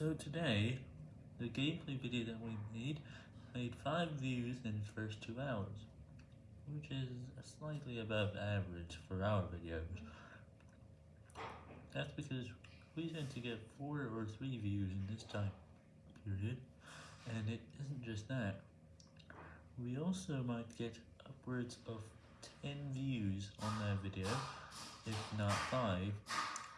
So today, the gameplay video that we made made 5 views in the first 2 hours, which is slightly above average for our videos. That's because we tend to get 4 or 3 views in this time period, and it isn't just that. We also might get upwards of 10 views on that video, if not 5,